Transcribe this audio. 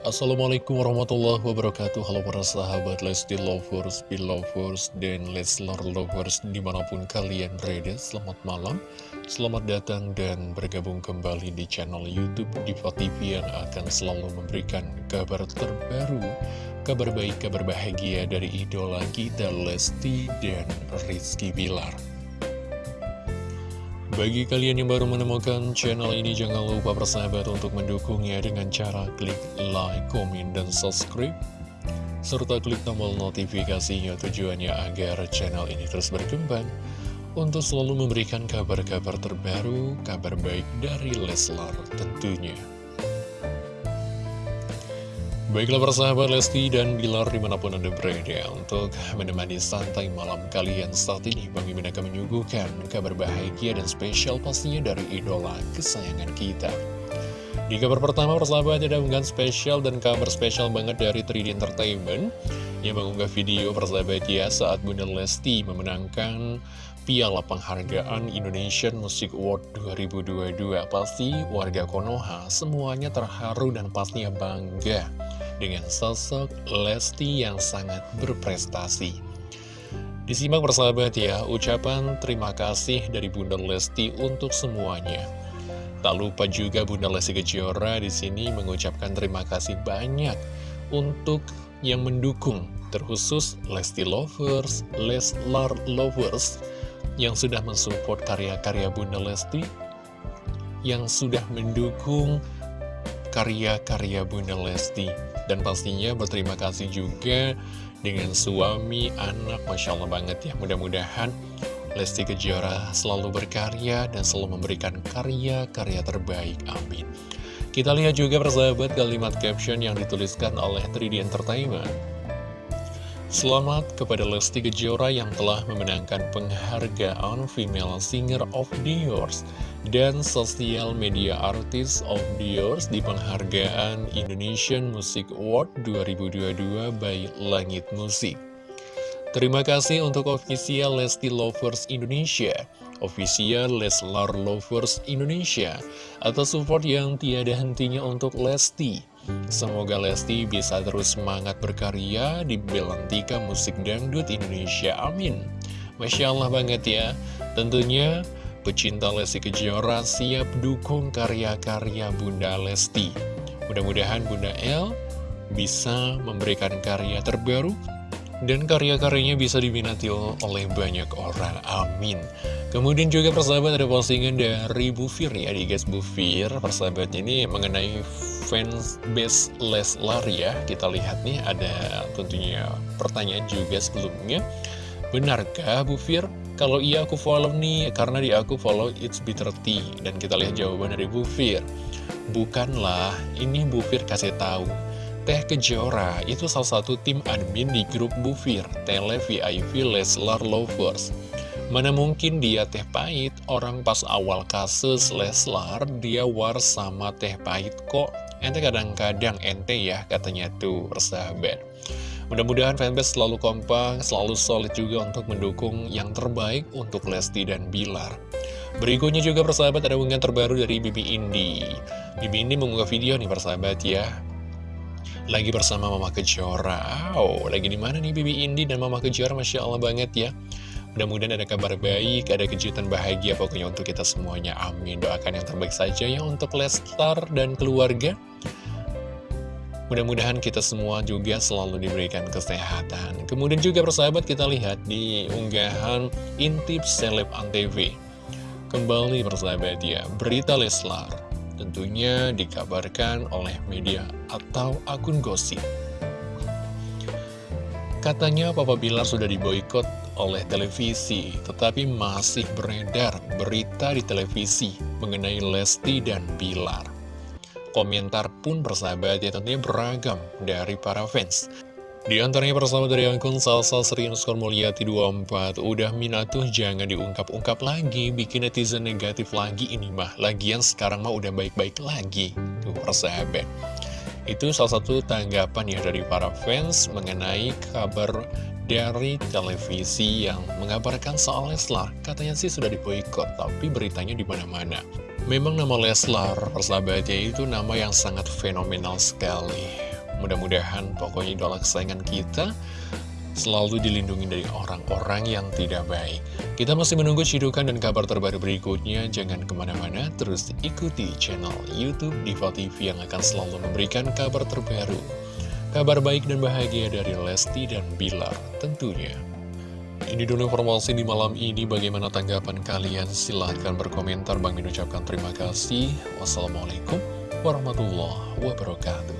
Assalamualaikum warahmatullahi wabarakatuh. Halo para sahabat Lesti Lovers, Belovers, dan Leslar Lovers di mana pun kalian berada Selamat malam, selamat datang dan bergabung kembali di channel Youtube Diva TV yang akan selalu memberikan kabar terbaru Kabar baik, kabar bahagia dari idola kita Lesti dan Rizky Bilar bagi kalian yang baru menemukan channel ini, jangan lupa bersahabat untuk mendukungnya dengan cara klik like, komen, dan subscribe. Serta klik tombol notifikasinya tujuannya agar channel ini terus berkembang untuk selalu memberikan kabar-kabar terbaru, kabar baik dari Leslar tentunya. Baiklah persahabat Lesti dan Bilar di mana pun Anda berada untuk menemani santai malam kalian. Saat ini Bang Mimin akan menyuguhkan kabar bahagia dan spesial pastinya dari idola kesayangan kita. Di kabar pertama persahabat ada unggahan spesial dan kabar spesial banget dari 3D Entertainment Yang mengunggah video persahabat ya saat Bunda Lesti memenangkan Piala Penghargaan Indonesian Music Award 2022 Pasti warga Konoha semuanya terharu dan pastinya bangga dengan sosok Lesti yang sangat berprestasi. Disimak persahabat ya, ucapan terima kasih dari Bunda Lesti untuk semuanya. Tak lupa juga Bunda Lesti Kejora di sini mengucapkan terima kasih banyak untuk yang mendukung, terkhusus Lesti Lovers, Leslar Lovers, yang sudah mensupport karya-karya Bunda Lesti, yang sudah mendukung karya-karya Bunda Lesti. Dan pastinya berterima kasih juga dengan suami, anak, Masya Allah banget ya. Mudah-mudahan Lesti Kejora selalu berkarya dan selalu memberikan karya-karya terbaik. Amin. Kita lihat juga persahabat kalimat caption yang dituliskan oleh 3D Entertainment. Selamat kepada Lesti Kejora yang telah memenangkan penghargaan Female Singer of the Year dan Social Media Artist of the Year di penghargaan Indonesian Music Award 2022 by Langit Musik. Terima kasih untuk official Lesti Lovers Indonesia, official Leslar Lovers Indonesia, atas support yang tiada hentinya untuk Lesti. Semoga Lesti bisa terus semangat berkarya di Belantika Musik Dangdut Indonesia. Amin. Masya Allah banget ya. Tentunya pecinta Lesti Kejora siap dukung karya-karya Bunda Lesti. Mudah-mudahan Bunda El bisa memberikan karya terbaru dan karya-karyanya bisa diminati oleh banyak orang. Amin. Kemudian juga persahabat ada postingan dari Bu Fir ya, di guys Bu Fir. Ini mengenai fans base Leslar ya Kita lihat nih ada tentunya pertanyaan juga sebelumnya Benarkah Bu Fir? Kalau iya aku follow nih Karena di aku follow It's Bitter Tea Dan kita lihat jawaban dari Bu Fir Bukanlah, ini Bu Fir kasih tahu Teh Kejora itu salah satu tim admin di grup Bufir, Tele VIP Leslar Lovers. Mana mungkin dia teh pahit, orang pas awal kasus Leslar, dia war sama teh pahit kok. Ente kadang-kadang ente ya, katanya tuh, persahabat. Mudah-mudahan fanbase selalu kompak, selalu solid juga untuk mendukung yang terbaik untuk Lesti dan Bilar. Berikutnya juga persahabat ada unggahan terbaru dari Bibi Indi. Bibi Indi mengunggah video nih persahabat ya lagi bersama Mama Kejora. Oh, lagi di mana nih Bibi Indi dan Mama Kejora? Masya Allah banget ya. Mudah-mudahan ada kabar baik, ada kejutan bahagia pokoknya untuk kita semuanya. Amin. Doakan yang terbaik saja ya untuk Lestar dan keluarga. Mudah-mudahan kita semua juga selalu diberikan kesehatan. Kemudian juga persahabat kita lihat di unggahan Intip Seleb Antv. Kembali persahabat ya, berita Leslar tentunya dikabarkan oleh media atau akun gosip. Katanya Papa Bilar sudah diboykot oleh televisi, tetapi masih beredar berita di televisi mengenai Lesti dan Bilar. Komentar pun bersahabat ya tentunya beragam dari para fans. Di antaranya persahabat dari akun Salsa Serian Mulyati 24 Udah minatuh jangan diungkap-ungkap lagi Bikin netizen negatif lagi ini mah Lagian sekarang mah udah baik-baik lagi Tuh persahabat Itu salah satu tanggapan ya dari para fans Mengenai kabar dari televisi yang mengabarkan soal Leslar. Katanya sih sudah diboikot Tapi beritanya di mana mana Memang nama Leslar persahabatnya itu nama yang sangat fenomenal sekali. Mudah-mudahan pokoknya idola kesayangan kita selalu dilindungi dari orang-orang yang tidak baik. Kita masih menunggu cidukan dan kabar terbaru berikutnya. Jangan ke mana-mana, terus ikuti channel Youtube Diva TV yang akan selalu memberikan kabar terbaru. Kabar baik dan bahagia dari Lesti dan Bilar tentunya. Ini dulu informasi di malam ini. Bagaimana tanggapan kalian? Silahkan berkomentar. Bang Min ucapkan terima kasih. Wassalamualaikum warahmatullahi wabarakatuh.